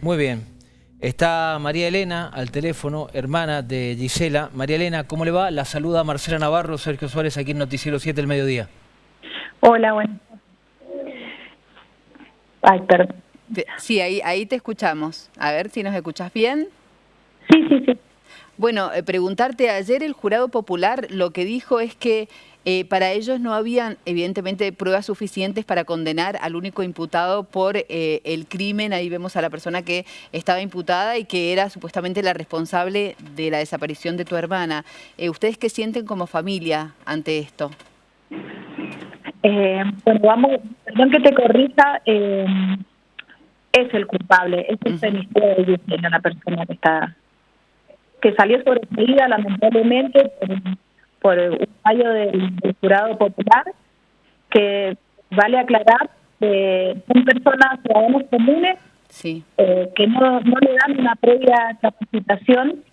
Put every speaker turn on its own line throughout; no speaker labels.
Muy bien. Está María Elena al teléfono, hermana de Gisela. María Elena, ¿cómo le va? La saluda Marcela Navarro, Sergio Suárez, aquí en Noticiero 7 del Mediodía.
Hola, bueno. Ay, perdón.
Sí, ahí, ahí te escuchamos. A ver si nos escuchas bien.
Sí, sí, sí.
Bueno, eh, preguntarte, ayer el jurado popular lo que dijo es que eh, para ellos no habían, evidentemente, pruebas suficientes para condenar al único imputado por eh, el crimen. Ahí vemos a la persona que estaba imputada y que era supuestamente la responsable de la desaparición de tu hermana. ¿Ustedes qué sienten como familia ante esto?
bueno, vamos, perdón que te corrija, es el culpable, es el femicidio de la persona que está que salió sobreseída lamentablemente por, un fallo del, jurado popular, que vale aclarar que son personas ciudadanos comunes
sí.
Eh, que no, no le dan una previa capacitación,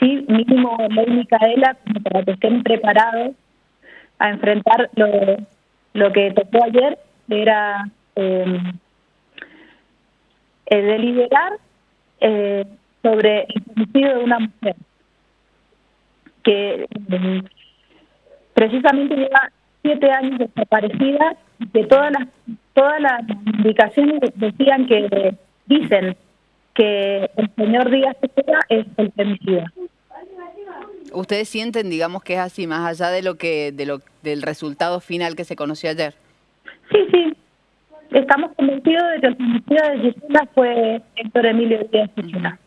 sí, mínimo ley Micaela, como para que estén preparados a enfrentar lo, lo que tocó ayer, era eh, deliberar eh, sobre el homicidio de una mujer que mm, precisamente lleva siete años desaparecida y que todas las todas las indicaciones decían que dicen que el señor Díaz es el femicida.
¿Ustedes sienten, digamos, que es así, más allá de lo que de lo del resultado final que se conoció ayer?
Sí, sí. Estamos convencidos de que el femicidio de Gisela fue Héctor Emilio Díaz Gisela.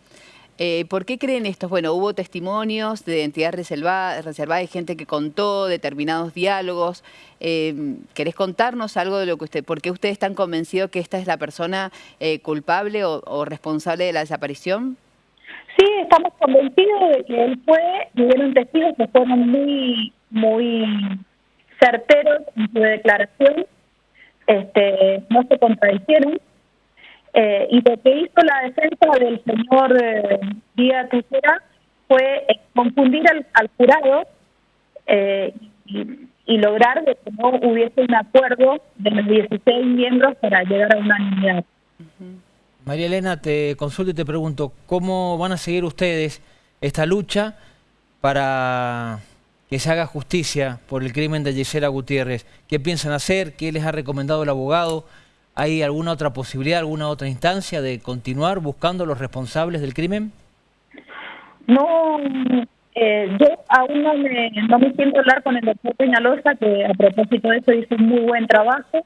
Eh, ¿Por qué creen esto? Bueno, hubo testimonios de identidad reservada, reservada de gente que contó determinados diálogos. Eh, ¿Querés contarnos algo de lo que usted, por qué ustedes están convencidos que esta es la persona eh, culpable o, responsable de la desaparición?
Sí, estamos convencidos de que él fue, hubieron testigos que fueron muy, muy certeros en su declaración, este, no se contradicieron. Eh, y lo que hizo la defensa del señor eh, Díaz Tejera fue eh, confundir al, jurado eh, y, lograr que no hubiese un acuerdo de los 16 miembros para llegar a una unidad.
María Elena, te consulto y te pregunto, ¿cómo van a seguir ustedes esta lucha para que se haga justicia por el crimen de Gisela Gutiérrez? ¿Qué piensan hacer? ¿Qué les ha recomendado el abogado? ¿Hay alguna otra posibilidad, alguna otra instancia de continuar buscando los responsables del crimen?
No, eh, yo aún no me, no me siento hablar con el doctor Peñalosa, que a propósito de eso hizo un muy buen trabajo.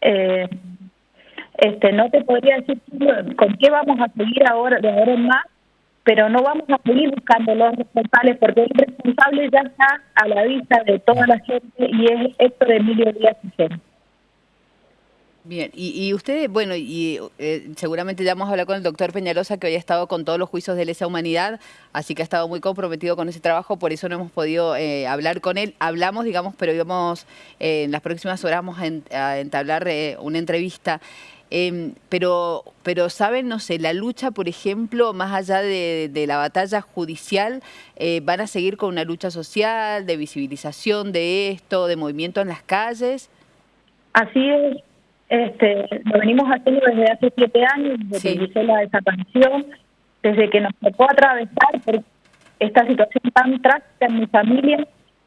Eh, este, no te podría decir con qué vamos a seguir ahora de ahora en más, pero no vamos a seguir buscando los responsables porque el responsable ya está a la vista de toda la gente y es de Emilio Díaz y
Bien, y, y usted, bueno, y eh, seguramente ya hemos hablado con el doctor Peñalosa, que hoy ha estado con todos los juicios de lesa humanidad, así que ha estado muy comprometido con ese trabajo, por eso no hemos podido eh, hablar con él. Hablamos, digamos, pero íbamos, eh, en las próximas horas vamos a, entablar una entrevista. Em, pero, pero saben, no sé, la lucha, por ejemplo, más allá de, de la batalla judicial, ¿van a seguir con una lucha social, de visibilización de esto, de movimiento en las calles?
Así es, este, lo venimos haciendo desde hace siete años, desde que hice la desaparición, desde que nos tocó atravesar por esta situación tan trágica en mi familia.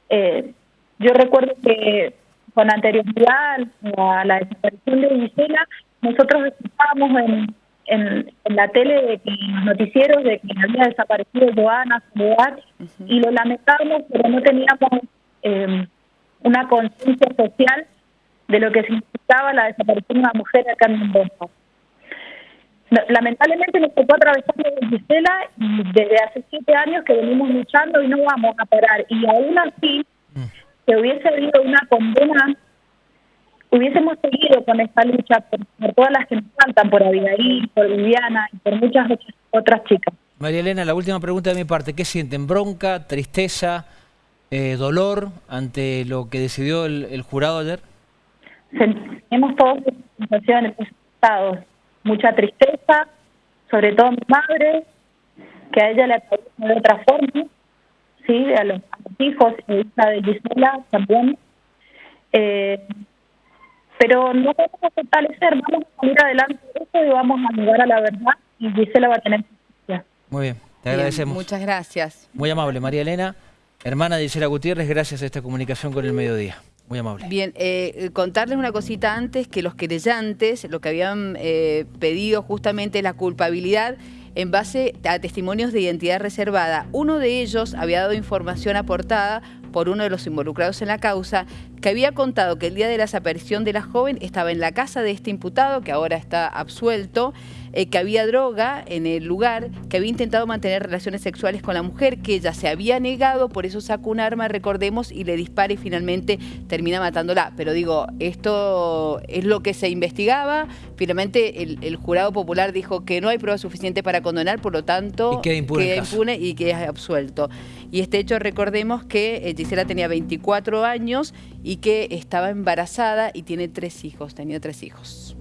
Eh, yo recuerdo que con anterioridad a la desaparición de Gisela, nosotros escuchábamos en, en, la tele, de que, en los noticieros, de que había desaparecido Joana, Soledad, y lo lamentábamos, pero no teníamos eh, una conciencia social de lo que significaba la desaparición de una mujer acá en Mendoza. Lamentablemente nos tocó atravesar de Gisela y desde hace siete años que venimos luchando y no vamos a parar. Y aún así, si hubiese habido una condena, hubiésemos seguido con esta lucha por, todas las que nos faltan, por Abigail, por Viviana y por muchas otras chicas.
María Elena, la última pregunta de mi parte. ¿Qué sienten? ¿Bronca, tristeza, eh, dolor ante lo que decidió el jurado ayer?
Tenemos todas sensaciones, estados, mucha tristeza, sobre todo a mi madre, que a ella le pasó de otra forma, sí, a los, hijos y hija de Gisela también. Eh, pero no vamos a fortalecer, vamos a salir adelante de esto y vamos a llegar a la verdad y Gisela va a tener justicia.
Muy bien, te agradecemos.
Muchas gracias.
Muy amable, María Elena, hermana de Gisela Gutiérrez, gracias a esta comunicación con el mediodía. Muy amable.
Bien, eh, contarles una cosita antes, que los querellantes, lo que habían eh, pedido justamente la culpabilidad en base a testimonios de identidad reservada. Uno de ellos había dado información aportada por uno de los involucrados en la causa, que había contado que el día de la desaparición de la joven estaba en la casa de este imputado, que ahora está absuelto, eh, que había droga en el lugar, que había intentado mantener relaciones sexuales con la mujer, que ella se había negado, por eso sacó un arma, recordemos, y le dispara y finalmente termina matándola. Pero digo, esto es lo que se investigaba, finalmente el, jurado popular dijo que no hay prueba suficiente para condonar, por lo tanto
queda impune,
y queda absuelto. Y este hecho, recordemos que eh, Gisela tenía 24 años y que estaba embarazada y tiene tres hijos, tenía tres hijos.